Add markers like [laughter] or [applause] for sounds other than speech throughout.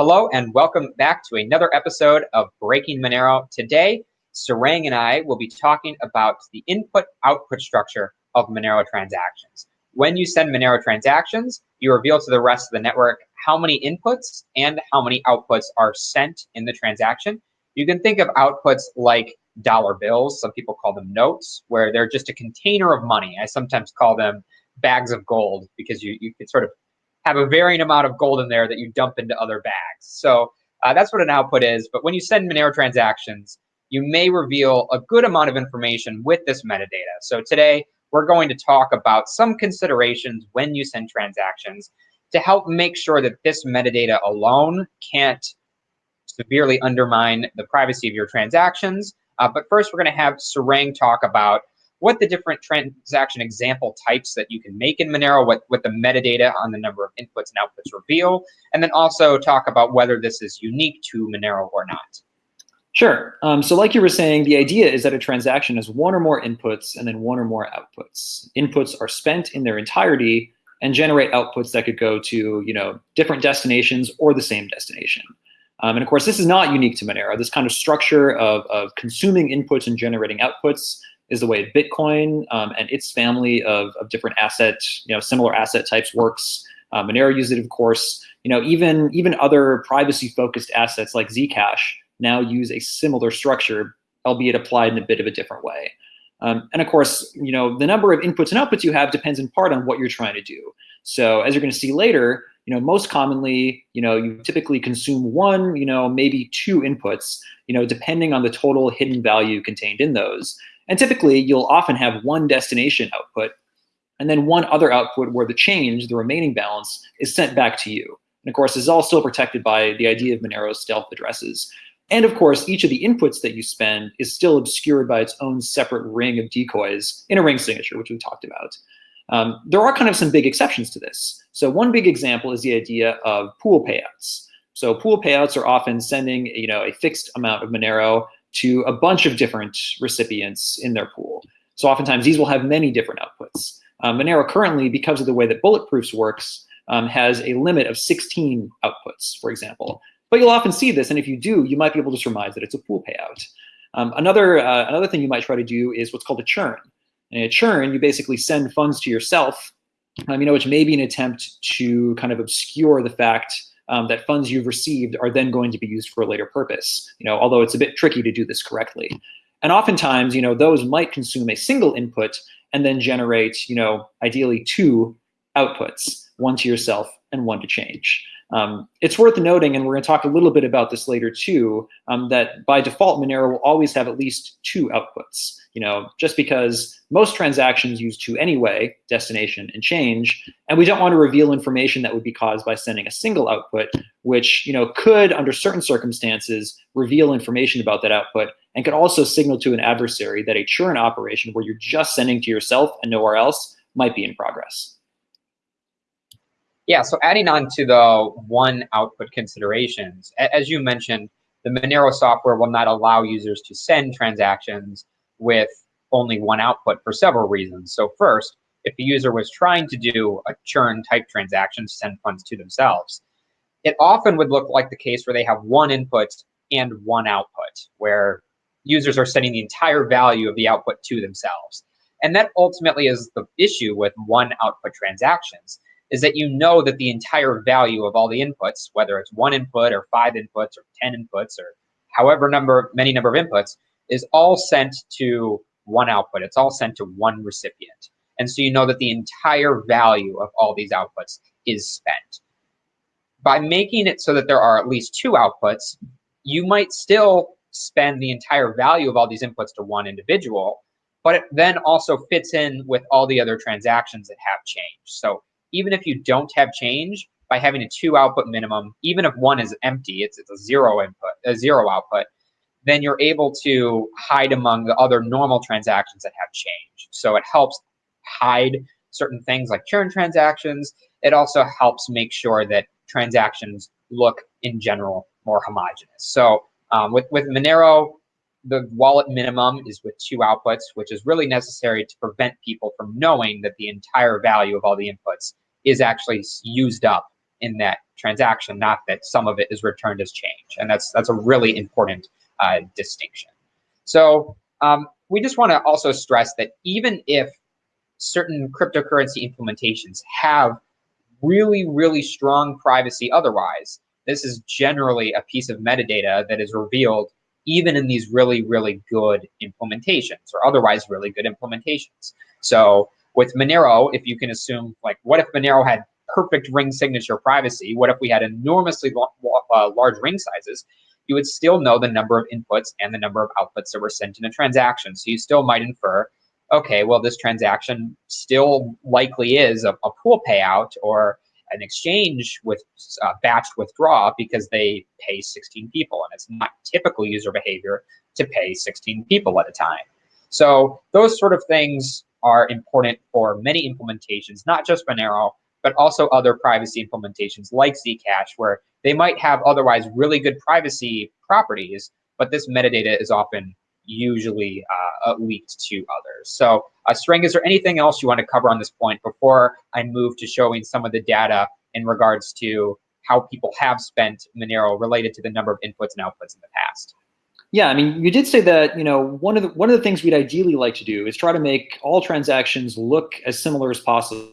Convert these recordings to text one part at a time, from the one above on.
Hello and welcome back to another episode of Breaking Monero. Today, Sarang and I will be talking about the input-output structure of Monero transactions. When you send Monero transactions, you reveal to the rest of the network how many inputs and how many outputs are sent in the transaction. You can think of outputs like dollar bills. Some people call them notes, where they're just a container of money. I sometimes call them bags of gold because you, you sort of have a varying amount of gold in there that you dump into other bags. So uh, that's what an output is. But when you send Monero transactions, you may reveal a good amount of information with this metadata. So today, we're going to talk about some considerations when you send transactions to help make sure that this metadata alone can't severely undermine the privacy of your transactions. Uh, but first, we're going to have Sarang talk about what the different transaction example types that you can make in Monero, what, what the metadata on the number of inputs and outputs reveal, and then also talk about whether this is unique to Monero or not. Sure. Um, so like you were saying, the idea is that a transaction has one or more inputs and then one or more outputs. Inputs are spent in their entirety and generate outputs that could go to you know different destinations or the same destination. Um, and of course, this is not unique to Monero. This kind of structure of, of consuming inputs and generating outputs is the way Bitcoin um, and its family of, of different asset, you know, similar asset types works. Uh, Monero uses it, of course. You know, even even other privacy-focused assets like Zcash now use a similar structure, albeit applied in a bit of a different way. Um, and of course, you know, the number of inputs and outputs you have depends in part on what you're trying to do. So as you're going to see later, you know, most commonly, you know, you typically consume one, you know, maybe two inputs, you know, depending on the total hidden value contained in those. And typically, you'll often have one destination output and then one other output where the change, the remaining balance, is sent back to you. And of course, this is all still protected by the idea of Monero's stealth addresses. And of course, each of the inputs that you spend is still obscured by its own separate ring of decoys in a ring signature, which we talked about. Um, there are kind of some big exceptions to this. So one big example is the idea of pool payouts. So pool payouts are often sending you know, a fixed amount of Monero to a bunch of different recipients in their pool. So oftentimes these will have many different outputs. Um, Monero currently, because of the way that Bulletproofs works, um, has a limit of 16 outputs, for example. But you'll often see this, and if you do, you might be able to surmise that it's a pool payout. Um, another, uh, another thing you might try to do is what's called a churn. And a churn, you basically send funds to yourself, um, you know, which may be an attempt to kind of obscure the fact um, that funds you've received are then going to be used for a later purpose, you know, although it's a bit tricky to do this correctly. And oftentimes, you know, those might consume a single input and then generate, you know, ideally two outputs, one to yourself and one to change. Um, it's worth noting, and we're going to talk a little bit about this later too, um, that by default, Monero will always have at least two outputs. You know, just because most transactions use two anyway, destination and change, and we don't want to reveal information that would be caused by sending a single output, which you know could, under certain circumstances, reveal information about that output, and could also signal to an adversary that a churn operation where you're just sending to yourself and nowhere else might be in progress. Yeah, so adding on to the one output considerations, as you mentioned, the Monero software will not allow users to send transactions with only one output for several reasons. So first, if a user was trying to do a churn type transaction to send funds to themselves, it often would look like the case where they have one input and one output, where users are sending the entire value of the output to themselves. And that ultimately is the issue with one output transactions is that you know that the entire value of all the inputs, whether it's one input or five inputs or 10 inputs or however number many number of inputs, is all sent to one output. It's all sent to one recipient. And so you know that the entire value of all these outputs is spent. By making it so that there are at least two outputs, you might still spend the entire value of all these inputs to one individual, but it then also fits in with all the other transactions that have changed. So even if you don't have change, by having a two output minimum, even if one is empty, it's, it's a zero input, a zero output, then you're able to hide among the other normal transactions that have change. So it helps hide certain things like churn transactions. It also helps make sure that transactions look in general more homogeneous. So um, with, with Monero, the wallet minimum is with two outputs, which is really necessary to prevent people from knowing that the entire value of all the inputs is actually used up in that transaction, not that some of it is returned as change. And that's that's a really important uh, distinction. So um, we just want to also stress that even if certain cryptocurrency implementations have really, really strong privacy otherwise, this is generally a piece of metadata that is revealed even in these really, really good implementations or otherwise really good implementations. So with Monero, if you can assume, like, what if Monero had perfect ring signature privacy? What if we had enormously uh, large ring sizes? You would still know the number of inputs and the number of outputs that were sent in a transaction. So you still might infer, okay, well, this transaction still likely is a, a pool payout or an exchange with uh, batched withdraw because they pay 16 people and it's not typical user behavior to pay 16 people at a time. So those sort of things are important for many implementations, not just Monero, but also other privacy implementations like Zcash, where they might have otherwise really good privacy properties, but this metadata is often usually uh, leaked to others. So uh, is there anything else you want to cover on this point before I move to showing some of the data in regards to how people have spent Monero related to the number of inputs and outputs in the past? Yeah, I mean, you did say that, you know, one of the one of the things we'd ideally like to do is try to make all transactions look as similar as possible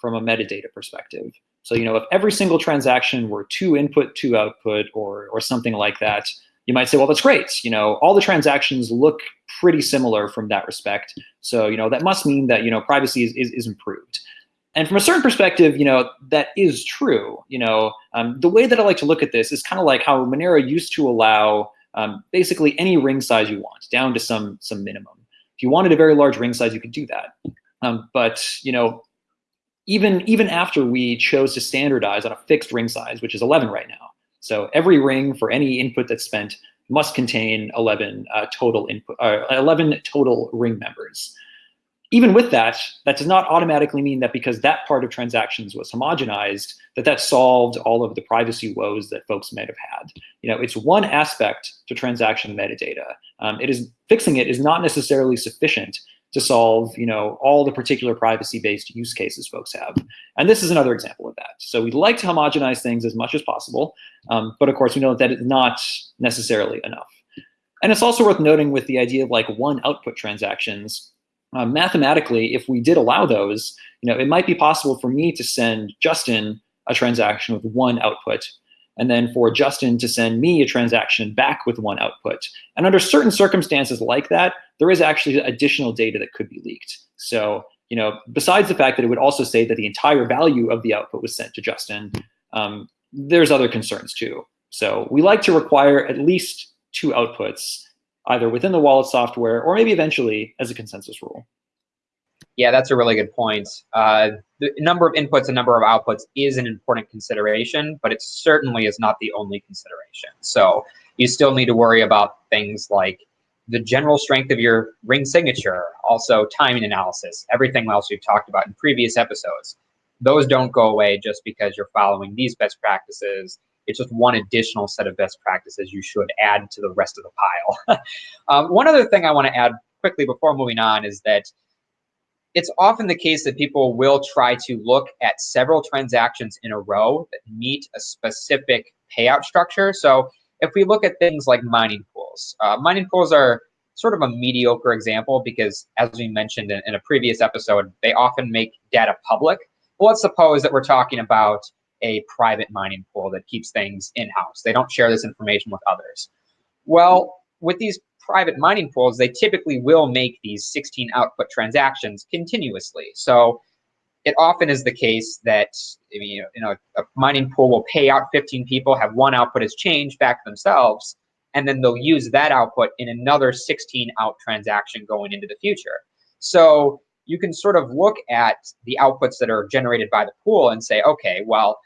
from a metadata perspective. So, you know, if every single transaction were two input, two output, or or something like that, you might say, well, that's great. You know, all the transactions look pretty similar from that respect. So, you know, that must mean that, you know, privacy is, is, is improved. And from a certain perspective, you know, that is true. You know, um, the way that I like to look at this is kind of like how Monero used to allow um, basically any ring size you want, down to some some minimum. If you wanted a very large ring size, you could do that. Um, but you know, even even after we chose to standardize on a fixed ring size, which is 11 right now, so every ring for any input that's spent must contain 11 uh, total input, uh, 11 total ring members. Even with that, that does not automatically mean that because that part of transactions was homogenized, that that solved all of the privacy woes that folks might have had. You know, it's one aspect to transaction metadata. Um, it is fixing it is not necessarily sufficient to solve you know, all the particular privacy-based use cases folks have. And this is another example of that. So we'd like to homogenize things as much as possible, um, but of course we know that it's not necessarily enough. And it's also worth noting with the idea of like one output transactions, uh, mathematically, if we did allow those, you know, it might be possible for me to send Justin a transaction with one output and then for Justin to send me a transaction back with one output. And under certain circumstances like that, there is actually additional data that could be leaked. So, you know, besides the fact that it would also say that the entire value of the output was sent to Justin, um, there's other concerns too. So we like to require at least two outputs, either within the wallet software or maybe eventually as a consensus rule. Yeah, that's a really good point. Uh, the number of inputs and number of outputs is an important consideration, but it certainly is not the only consideration. So you still need to worry about things like the general strength of your ring signature, also timing analysis, everything else we've talked about in previous episodes. Those don't go away just because you're following these best practices. It's just one additional set of best practices you should add to the rest of the pile. [laughs] um, one other thing I want to add quickly before moving on is that it's often the case that people will try to look at several transactions in a row that meet a specific payout structure. So if we look at things like mining pools, uh, mining pools are sort of a mediocre example because as we mentioned in, in a previous episode, they often make data public. Well, let's suppose that we're talking about a private mining pool that keeps things in-house. They don't share this information with others. Well, with these private mining pools, they typically will make these 16 output transactions continuously. So it often is the case that you know, you know a mining pool will pay out 15 people, have one output as change back themselves, and then they'll use that output in another 16 out transaction going into the future. So you can sort of look at the outputs that are generated by the pool and say, okay, well,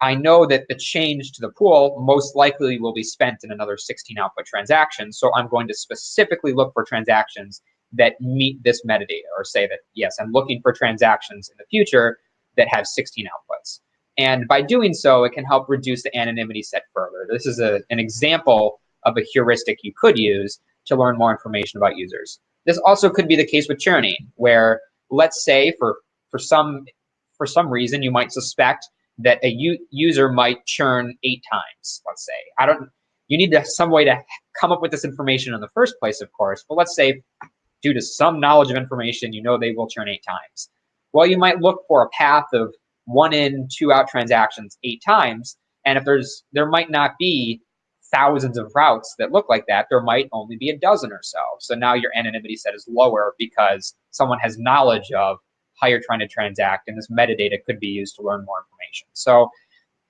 I know that the change to the pool most likely will be spent in another 16 output transactions. So I'm going to specifically look for transactions that meet this metadata or say that, yes, I'm looking for transactions in the future that have 16 outputs. And by doing so, it can help reduce the anonymity set further. This is a, an example of a heuristic you could use to learn more information about users. This also could be the case with churning, where let's say for, for, some, for some reason you might suspect that a user might churn eight times, let's say. I don't, you need to, some way to come up with this information in the first place, of course, but let's say due to some knowledge of information, you know they will churn eight times. Well, you might look for a path of one in, two out transactions eight times, and if there's, there might not be thousands of routes that look like that, there might only be a dozen or so. So now your anonymity set is lower because someone has knowledge of how you're trying to transact, and this metadata could be used to learn more information. So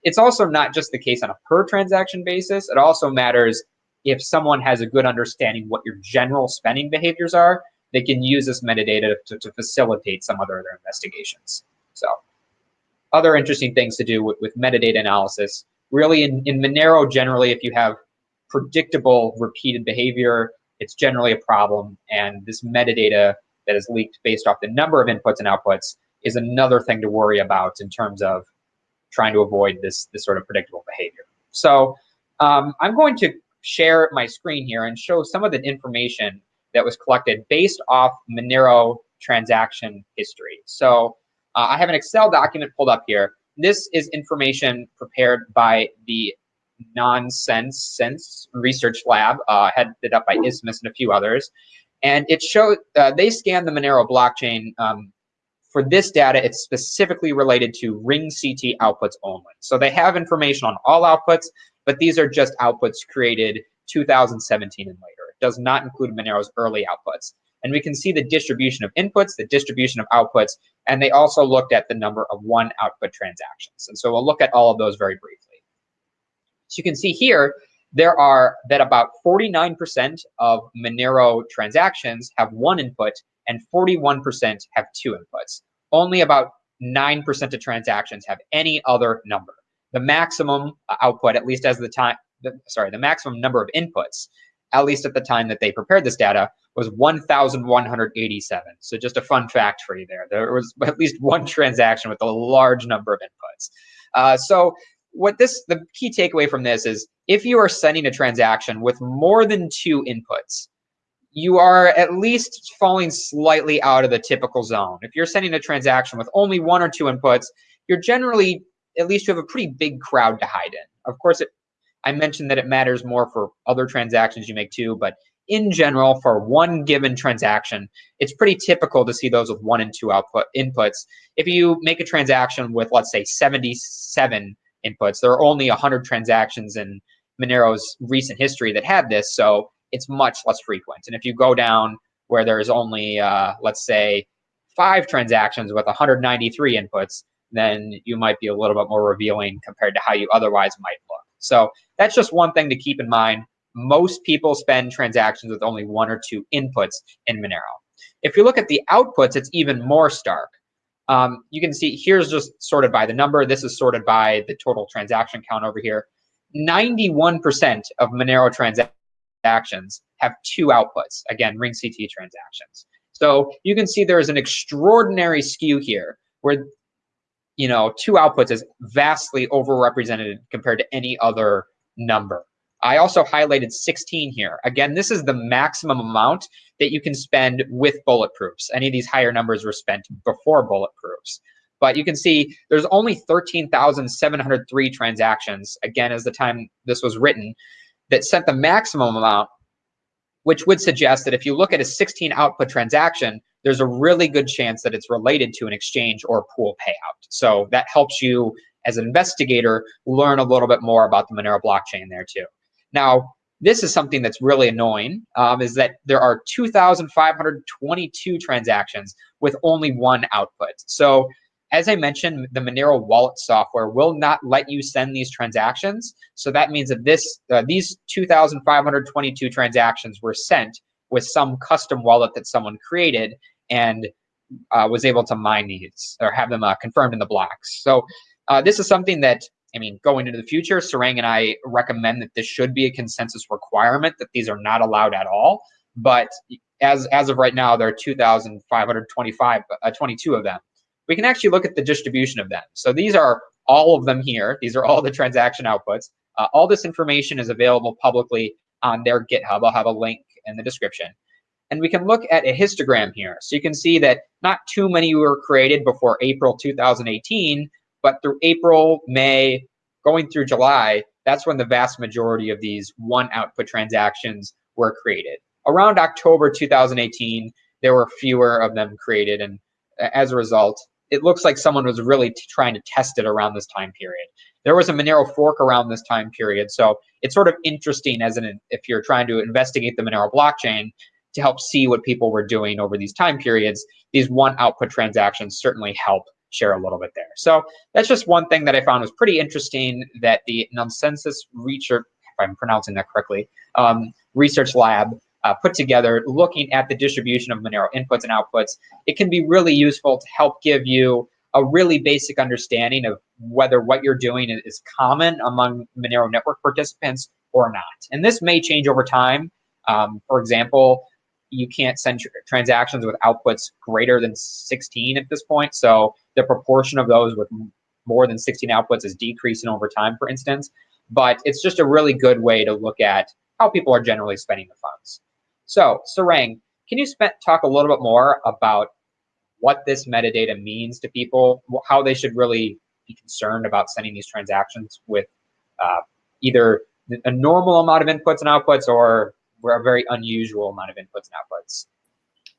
it's also not just the case on a per transaction basis. It also matters if someone has a good understanding what your general spending behaviors are, they can use this metadata to, to facilitate some other their investigations. So other interesting things to do with, with metadata analysis. Really in, in Monero, generally, if you have predictable repeated behavior, it's generally a problem. And this metadata that is leaked based off the number of inputs and outputs is another thing to worry about in terms of trying to avoid this, this sort of predictable behavior. So um, I'm going to share my screen here and show some of the information that was collected based off Monero transaction history. So uh, I have an Excel document pulled up here. This is information prepared by the Noncesense Research Lab, uh, headed up by Isthmus and a few others. And it showed, uh, they scanned the Monero blockchain um, for this data, it's specifically related to ring CT outputs only. So they have information on all outputs, but these are just outputs created 2017 and later. It does not include Monero's early outputs. And we can see the distribution of inputs, the distribution of outputs, and they also looked at the number of one output transactions. And so we'll look at all of those very briefly. So you can see here, there are that about 49% of Monero transactions have one input and 41% have two inputs. Only about 9% of transactions have any other number. The maximum output, at least as the time, the, sorry, the maximum number of inputs, at least at the time that they prepared this data, was 1,187. So just a fun fact for you there. There was at least one [laughs] transaction with a large number of inputs. Uh, so what this, the key takeaway from this is if you are sending a transaction with more than two inputs, you are at least falling slightly out of the typical zone. If you're sending a transaction with only one or two inputs, you're generally, at least you have a pretty big crowd to hide in. Of course, it, I mentioned that it matters more for other transactions you make too, but in general, for one given transaction, it's pretty typical to see those with one and two output inputs. If you make a transaction with, let's say, 77 inputs, there are only 100 transactions in Monero's recent history that had this, so it's much less frequent. And if you go down where there's only, uh, let's say, five transactions with 193 inputs, then you might be a little bit more revealing compared to how you otherwise might look. So that's just one thing to keep in mind. Most people spend transactions with only one or two inputs in Monero. If you look at the outputs, it's even more stark. Um, you can see here's just sorted by the number. This is sorted by the total transaction count over here. 91% of Monero transactions have two outputs. Again, ring CT transactions. So you can see there is an extraordinary skew here where you know two outputs is vastly overrepresented compared to any other number. I also highlighted 16 here. Again, this is the maximum amount that you can spend with bulletproofs. Any of these higher numbers were spent before bulletproofs. But you can see there's only 13,703 transactions, again, as the time this was written, that sent the maximum amount, which would suggest that if you look at a 16 output transaction, there's a really good chance that it's related to an exchange or pool payout. So that helps you as an investigator learn a little bit more about the Monero blockchain there too. Now, this is something that's really annoying, um, is that there are 2,522 transactions with only one output. So as I mentioned, the Monero wallet software will not let you send these transactions. So that means that this uh, these 2,522 transactions were sent with some custom wallet that someone created and uh, was able to mine these or have them uh, confirmed in the blocks. So uh, this is something that, I mean, going into the future, Sarang and I recommend that this should be a consensus requirement that these are not allowed at all. But as, as of right now, there are 2,525, uh, 22 of them we can actually look at the distribution of them. So these are all of them here. These are all the transaction outputs. Uh, all this information is available publicly on their GitHub. I'll have a link in the description. And we can look at a histogram here. So you can see that not too many were created before April 2018, But through April, May, going through July, that's when the vast majority of these one output transactions were created. Around October 2018, there were fewer of them created. And as a result, it looks like someone was really trying to test it around this time period. There was a Monero fork around this time period. So it's sort of interesting as an if you're trying to investigate the Monero blockchain to help see what people were doing over these time periods. These one output transactions certainly help share a little bit there. So that's just one thing that I found was pretty interesting that the Nonsensus Research, if I'm pronouncing that correctly, um, research lab uh, put together looking at the distribution of Monero inputs and outputs. It can be really useful to help give you a really basic understanding of whether what you're doing is common among Monero network participants or not. And this may change over time. Um, for example, you can't send tr transactions with outputs greater than 16 at this point. So the proportion of those with more than 16 outputs is decreasing over time, for instance. But it's just a really good way to look at how people are generally spending the funds. So, Sarang, can you talk a little bit more about what this metadata means to people, how they should really be concerned about sending these transactions with uh, either a normal amount of inputs and outputs or a very unusual amount of inputs and outputs?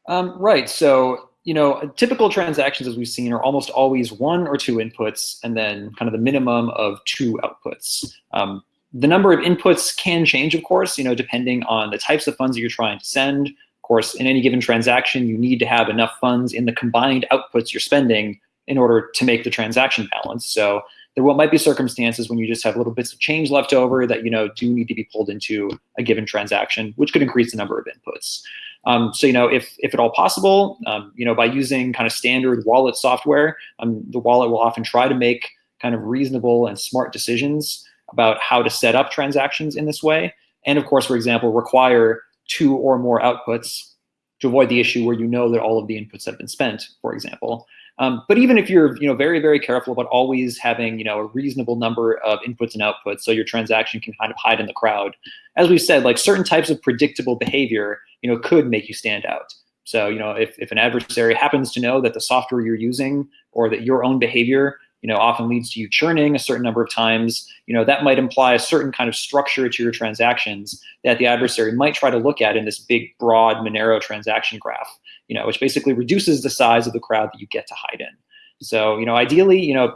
Um, right. So, you know, typical transactions, as we've seen, are almost always one or two inputs and then kind of the minimum of two outputs. Um, the number of inputs can change, of course, you know, depending on the types of funds that you're trying to send. Of course, in any given transaction, you need to have enough funds in the combined outputs you're spending in order to make the transaction balance. So there might be circumstances when you just have little bits of change left over that you know do need to be pulled into a given transaction, which could increase the number of inputs. Um, so you know, if if at all possible, um, you know, by using kind of standard wallet software, um, the wallet will often try to make kind of reasonable and smart decisions about how to set up transactions in this way. And of course, for example, require two or more outputs to avoid the issue where you know that all of the inputs have been spent, for example. Um, but even if you're, you know, very, very careful about always having, you know, a reasonable number of inputs and outputs, so your transaction can kind of hide in the crowd. As we said, like certain types of predictable behavior, you know, could make you stand out. So, you know, if, if an adversary happens to know that the software you're using or that your own behavior, you know, often leads to you churning a certain number of times, you know, that might imply a certain kind of structure to your transactions that the adversary might try to look at in this big, broad Monero transaction graph you know, which basically reduces the size of the crowd that you get to hide in. So, you know, ideally, you know,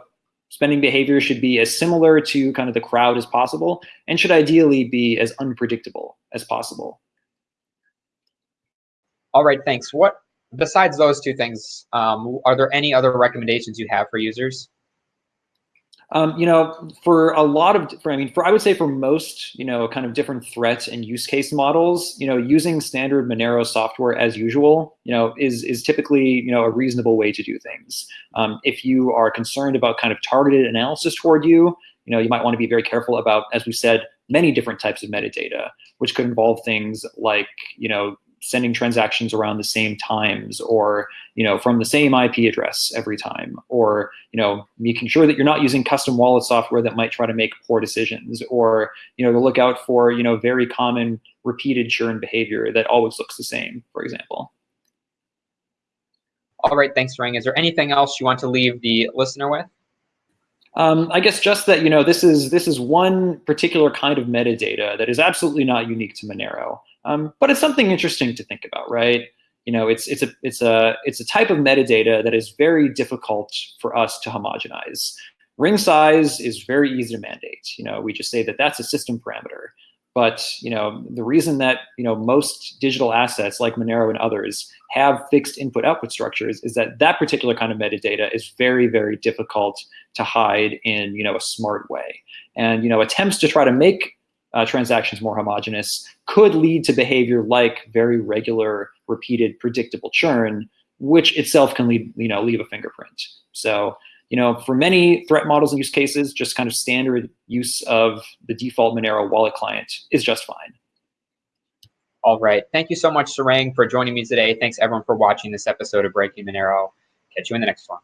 spending behavior should be as similar to kind of the crowd as possible and should ideally be as unpredictable as possible. All right, thanks. What besides those two things, um, are there any other recommendations you have for users? Um, you know, for a lot of, for, I mean, for I would say for most, you know, kind of different threat and use case models, you know, using standard Monero software as usual, you know, is is typically, you know, a reasonable way to do things. Um, if you are concerned about kind of targeted analysis toward you, you know, you might want to be very careful about, as we said, many different types of metadata, which could involve things like, you know, sending transactions around the same times or you know from the same IP address every time or you know making sure that you're not using custom wallet software that might try to make poor decisions or you know to look out for you know very common repeated churn behavior that always looks the same for example all right thanks Rang. is there anything else you want to leave the listener with um, I guess just that you know this is this is one particular kind of metadata that is absolutely not unique to Monero. Um, but it's something interesting to think about, right? You know, it's it's a it's a it's a type of metadata that is very difficult for us to homogenize. Ring size is very easy to mandate. You know, we just say that that's a system parameter. But you know, the reason that you know most digital assets like Monero and others have fixed input-output structures is that that particular kind of metadata is very, very difficult to hide in you know a smart way. And you know, attempts to try to make uh, transactions more homogeneous could lead to behavior like very regular, repeated, predictable churn, which itself can lead, you know, leave a fingerprint. So, you know, for many threat models and use cases, just kind of standard use of the default Monero wallet client is just fine. All right. Thank you so much, Sarang, for joining me today. Thanks everyone for watching this episode of Breaking Monero. Catch you in the next one.